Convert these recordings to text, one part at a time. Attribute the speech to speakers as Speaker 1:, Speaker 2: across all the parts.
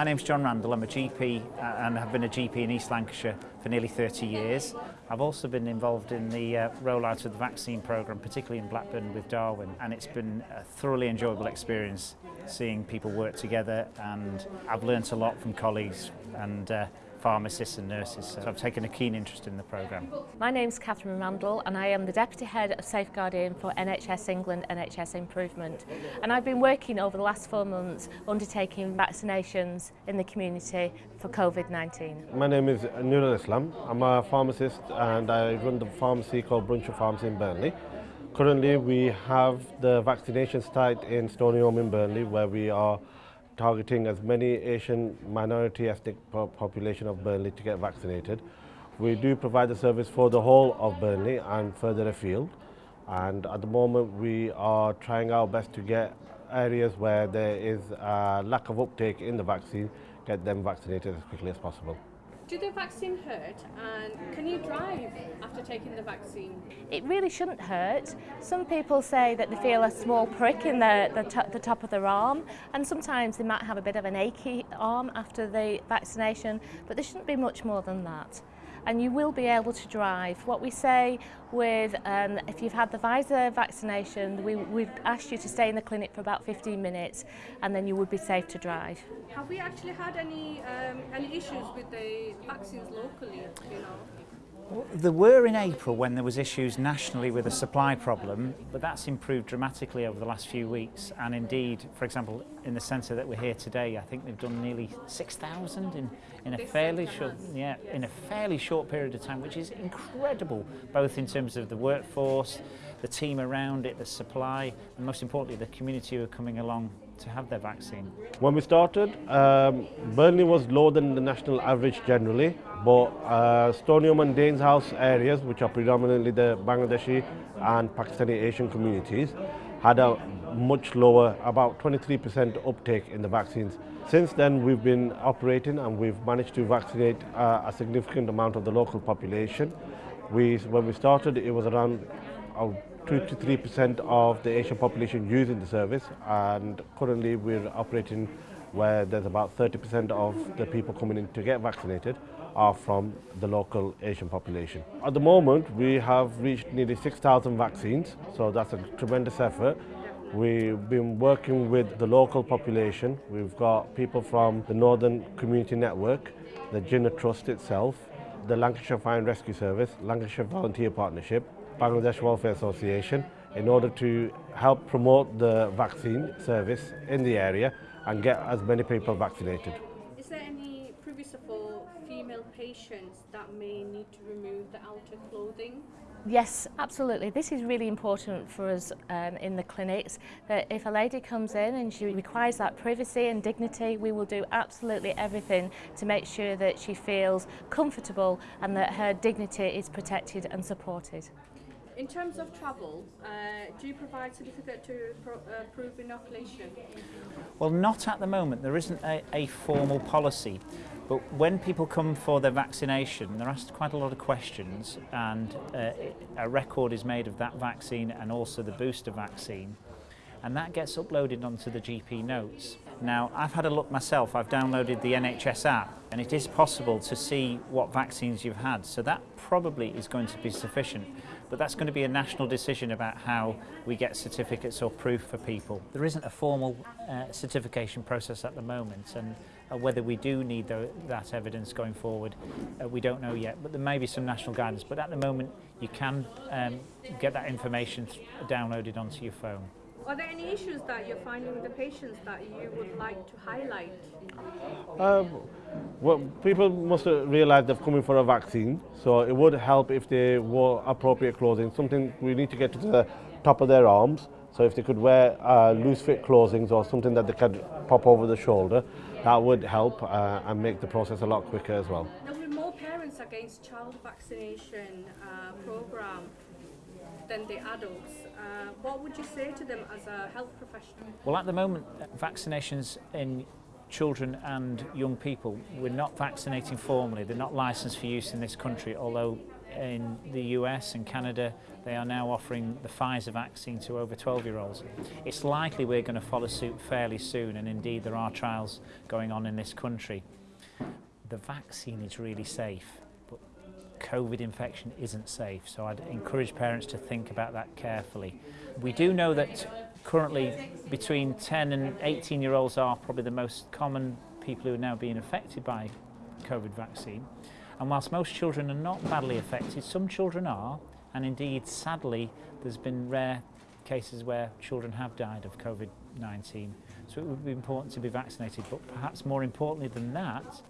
Speaker 1: My name's John Randall. I'm a GP uh, and have been a GP in East Lancashire for nearly 30 years. I've also been involved in the uh, rollout of the vaccine programme, particularly in Blackburn with Darwin, and it's been a thoroughly enjoyable experience seeing people work together and I've learnt a lot from colleagues and uh, pharmacists and nurses, so I've taken a keen interest in the programme.
Speaker 2: My name's Catherine Randall and I am the Deputy Head of Safeguarding for NHS England NHS Improvement and I've been working over the last four months undertaking vaccinations in the community for COVID-19.
Speaker 3: My name is Nurul Islam, I'm a pharmacist and I run the pharmacy called Bruncher Pharmacy in Burnley. Currently we have the vaccination site in Stonyholm in Burnley where we are targeting as many Asian minority ethnic population of Burnley to get vaccinated. We do provide the service for the whole of Burnley and further afield. And at the moment we are trying our best to get areas where there is a lack of uptake in the vaccine, get them vaccinated as quickly as possible.
Speaker 4: do the vaccine hurt and can you drive after taking the vaccine?
Speaker 2: It really shouldn't hurt. Some people say that they feel a small prick in the, the, to, the top of their arm and sometimes they might have a bit of an achy arm after the vaccination but there shouldn't be much more than that and you will be able to drive. What we say with, um, if you've had the Pfizer vaccination, we, we've asked you to stay in the clinic for about 15 minutes and then you would be safe to drive.
Speaker 4: Have we actually had any, um, any issues with the vaccines locally, you know?
Speaker 1: There were in April when there was issues nationally with a supply problem, but that's improved dramatically over the last few weeks. And indeed, for example, in the centre that we're here today, I think they've done nearly 6,000 in, in a fairly short, yeah, in a fairly short period of time, which is incredible, both in terms of the workforce, the team around it, the supply, and most importantly, the community who are coming along to have their vaccine.
Speaker 3: When we started, um, Burnley was lower than the national average generally. But uh, Stoneyholme and Danes House areas, which are predominantly the Bangladeshi and Pakistani Asian communities, had a much lower, about 23% uptake in the vaccines. Since then, we've been operating and we've managed to vaccinate uh, a significant amount of the local population. We, when we started, it was around uh, 2 to 3% of the Asian population using the service, and currently we're operating where there's about 30% of the people coming in to get vaccinated are from the local Asian population. At the moment, we have reached nearly 6,000 vaccines, so that's a tremendous effort. We've been working with the local population. We've got people from the Northern Community Network, the Jinnah Trust itself, the Lancashire Fire and Rescue Service, Lancashire Volunteer Partnership, Bangladesh Welfare Association, in order to help promote the vaccine service in the area and get as many people vaccinated.
Speaker 4: Is there any previous for female patients that may need to remove the outer clothing?
Speaker 2: Yes, absolutely. This is really important for us um, in the clinics that if a lady comes in and she requires that privacy and dignity, we will do absolutely everything to make sure that she feels comfortable and that her dignity is protected and supported.
Speaker 4: In terms of travel, uh, do you provide certificate to pro uh, prove inoculation?
Speaker 1: Well, not at the moment. There isn't a, a formal policy. But when people come for their vaccination, they're asked quite a lot of questions and uh, a record is made of that vaccine and also the booster vaccine. And that gets uploaded onto the GP notes. Now, I've had a look myself. I've downloaded the NHS app and it is possible to see what vaccines you've had. So that probably is going to be sufficient. But that's going to be a national decision about how we get certificates or proof for people. There isn't a formal uh, certification process at the moment and uh, whether we do need the, that evidence going forward, uh, we don't know yet. But there may be some national guidance. But at the moment, you can um, get that information downloaded onto your phone.
Speaker 4: Are there any issues that you're finding with the patients that you would like to highlight?
Speaker 3: Um, well, people must realise they're coming for a vaccine, so it would help if they wore appropriate clothing, something we need to get to the top of their arms, so if they could wear uh, loose fit clothing or something that they could pop over the shoulder, that would help uh, and make the process a lot quicker as well.
Speaker 4: There will be more parents against child vaccination uh, program than the adults. Uh, what would you say to them as a health professional?
Speaker 1: Well, at the moment, uh, vaccinations in children and young people, we're not vaccinating formally. They're not licensed for use in this country, although in the US and Canada, they are now offering the Pfizer vaccine to over 12-year-olds. It's likely we're going to follow suit fairly soon, and indeed there are trials going on in this country. The vaccine is really safe. COVID infection isn't safe. So I'd encourage parents to think about that carefully. We do know that currently between 10 and 18 year olds are probably the most common people who are now being affected by COVID vaccine. And whilst most children are not badly affected, some children are, and indeed, sadly, there's been rare cases where children have died of COVID-19. So it would be important to be vaccinated, but perhaps more importantly than that,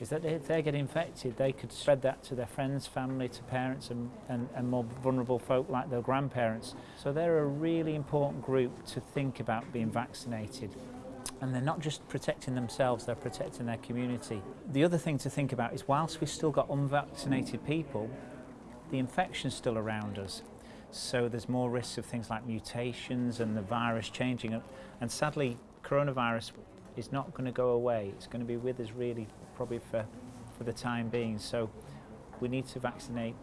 Speaker 1: is that if they get infected, they could spread that to their friends, family, to parents and, and, and more vulnerable folk like their grandparents. So they're a really important group to think about being vaccinated. And they're not just protecting themselves, they're protecting their community. The other thing to think about is whilst we've still got unvaccinated people, the infection's still around us. So there's more risks of things like mutations and the virus changing. And sadly, coronavirus is not going to go away. It's going to be with us really probably for, for the time being. So we need to vaccinate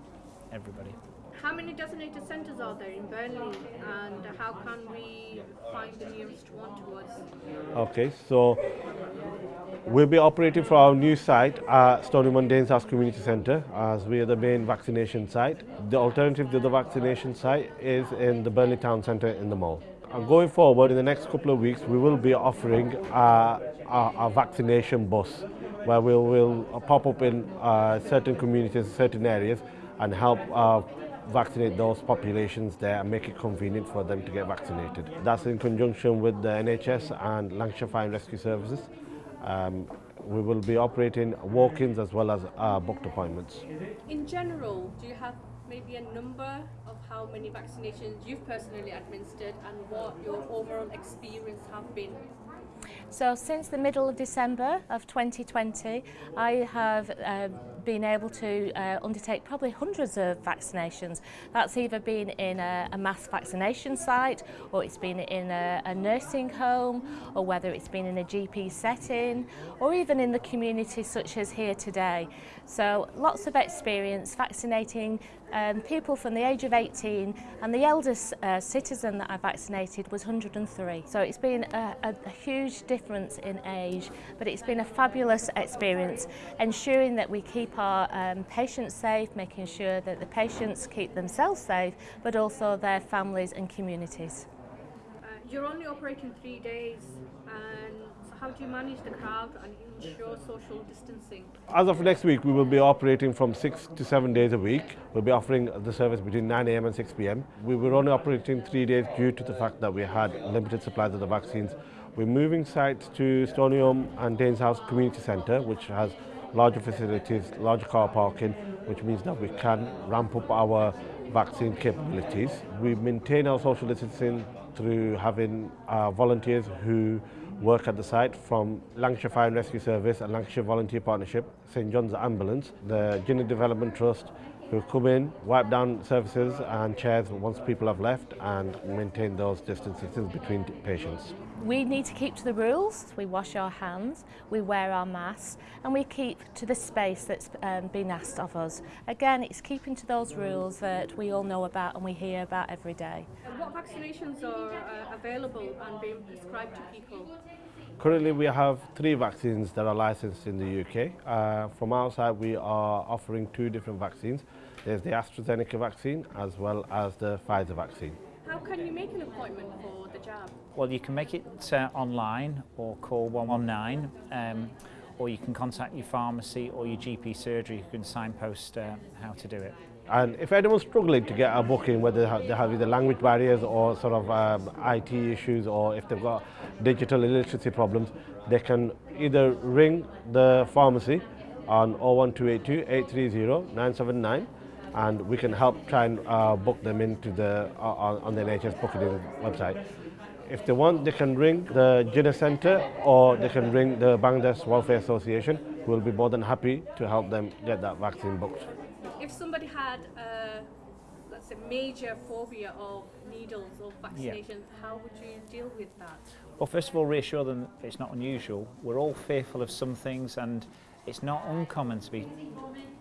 Speaker 1: everybody.
Speaker 4: How many designated centres are there in Burnley and how can we find the nearest one to us?
Speaker 3: Okay, so we'll be operating for our new site at Stonyman Danes House Community Centre as we are the main vaccination site. The alternative to the vaccination site is in the Burnley Town Centre in the mall. And going forward, in the next couple of weeks, we will be offering a, a, a vaccination bus where we will pop up in uh, certain communities, certain areas, and help uh, vaccinate those populations there and make it convenient for them to get vaccinated. That's in conjunction with the NHS and Lancashire Fire and Rescue Services. Um, we will be operating walk-ins as well as uh, booked appointments.
Speaker 4: In general, do you have maybe a number of how many vaccinations you've personally administered and what your overall experience have been?
Speaker 2: So since the middle of December of 2020, I have uh, been able to uh, undertake probably hundreds of vaccinations. That's either been in a, a mass vaccination site or it's been in a, a nursing home or whether it's been in a GP setting or even in the community such as here today. So lots of experience vaccinating um, people from the age of 18 and the eldest uh, citizen that I vaccinated was 103. So it's been a, a, a huge difference in age but it's been a fabulous experience ensuring that we keep our um, patients safe, making sure that the patients keep themselves safe, but also their families and communities.
Speaker 4: Uh, you're only operating three days and so how do you manage the crowd and ensure social distancing?
Speaker 3: As of next week, we will be operating from six to seven days a week. We'll be offering the service between 9 a.m. and 6 p.m. We were only operating three days due to the fact that we had limited supplies of the vaccines. We're moving sites to Stonium and Danes House Community Centre, which has larger facilities, larger car parking, which means that we can ramp up our vaccine capabilities. We maintain our social distancing through having our volunteers who work at the site from Lancashire Fire and Rescue Service and Lancashire Volunteer Partnership, St John's Ambulance, the Guinea Development Trust, who come in, wipe down surfaces and chairs once people have left and maintain those distances between patients.
Speaker 2: We need to keep to the rules. We wash our hands, we wear our masks and we keep to the space that's um, been asked of us. Again, it's keeping to those rules that we all know about and we hear about every day.
Speaker 4: And what vaccinations are uh, available and being prescribed to people?
Speaker 3: Currently, we have three vaccines that are licensed in the UK. Uh, from our side, we are offering two different vaccines. There's the AstraZeneca vaccine as well as the Pfizer vaccine.
Speaker 4: How can you make an appointment for the jab?
Speaker 1: Well, you can make it uh, online or call 119, um, or you can contact your pharmacy or your GP surgery who can signpost uh, how to do it.
Speaker 3: And if anyone's struggling to get a booking, whether they have either language barriers or sort of um, IT issues, or if they've got digital illiteracy problems, they can either ring the pharmacy on 01282 830 979 and we can help try and uh, book them into the uh, on, the NHS booking website. If they want, they can ring the Jinnah Centre or they can ring the Bangladesh Welfare Association. We'll be more than happy to help them get that vaccine booked.
Speaker 4: If somebody had a, let's say, major phobia of needles or vaccinations, yeah. how would you deal with that?
Speaker 1: Well, first of all, reassure them it's not unusual. We're all fearful of some things and it's not uncommon to be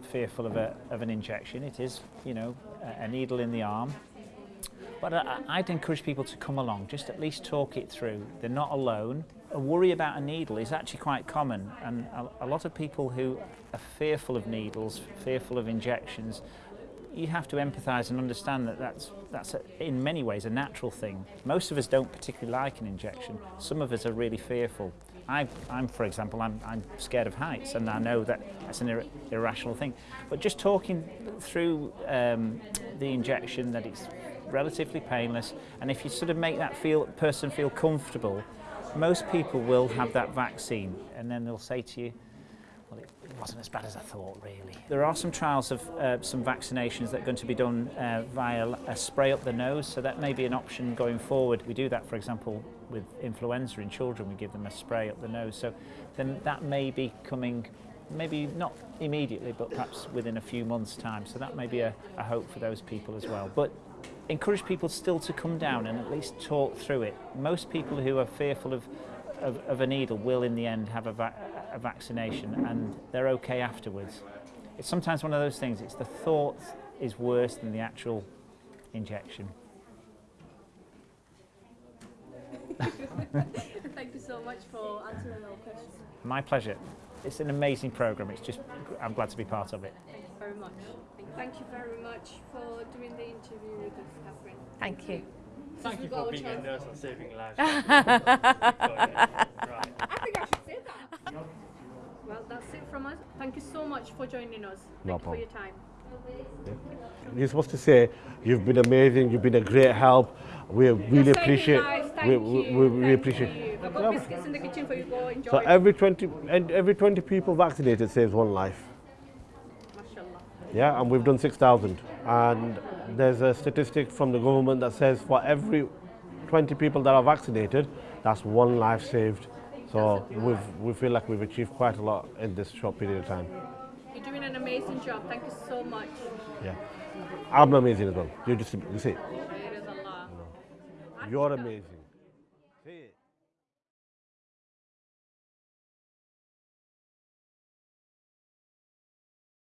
Speaker 1: fearful of, a, of an injection. It is, you know, a, a needle in the arm. But I, I'd encourage people to come along, just at least talk it through. They're not alone. a worry about a needle is actually quite common and a, a lot of people who are fearful of needles, fearful of injections, you have to empathize and understand that that's that's a, in many ways a natural thing. Most of us don't particularly like an injection. Some of us are really fearful. I, I'm, for example, I'm, I'm scared of heights, and I know that that's an ir irrational thing. But just talking through um, the injection, that it's relatively painless, and if you sort of make that feel, person feel comfortable, most people will have that vaccine and then they'll say to you, well, it wasn't as bad as I thought, really. There are some trials of uh, some vaccinations that are going to be done uh, via a spray up the nose, so that may be an option going forward. We do that, for example, with influenza in children, we give them a spray up the nose, so then that may be coming maybe not immediately, but perhaps within a few months' time. So that may be a, a hope for those people as well. But encourage people still to come down and at least talk through it. Most people who are fearful of, of, of a needle will in the end have a, va a vaccination and they're okay afterwards. It's sometimes one of those things, it's the thought is worse than the actual injection.
Speaker 4: Thank you so much for answering our questions.
Speaker 1: My pleasure. It's an amazing program. It's just, I'm glad to be part of it.
Speaker 4: Thank you very much. Thank you very much for doing the interview with us, Catherine.
Speaker 2: Thank you.
Speaker 5: Thank you
Speaker 4: We've
Speaker 5: for being a
Speaker 4: chance.
Speaker 5: nurse and saving lives. right.
Speaker 4: I think I should say that. Well, that's it from us. Thank you so much for joining us. Thank
Speaker 3: No
Speaker 4: you for your time.
Speaker 3: You're supposed to say, you've been amazing, you've been a great help. We really appreciate
Speaker 4: lives. Thank
Speaker 3: we,
Speaker 4: you.
Speaker 3: we, we really
Speaker 4: Thank
Speaker 3: appreciate
Speaker 4: you. I've got biscuits in the kitchen for you. Go enjoy.
Speaker 3: So every 20 and every 20 people vaccinated saves one life. Yeah, and we've done 6,000. And there's a statistic from the government that says for every 20 people that are vaccinated, that's one life saved. So we've, we feel like we've achieved quite a lot in this short period of time.
Speaker 4: You're doing an amazing job. Thank you so much.
Speaker 3: Yeah. I'm amazing as well. You just you see, you're amazing.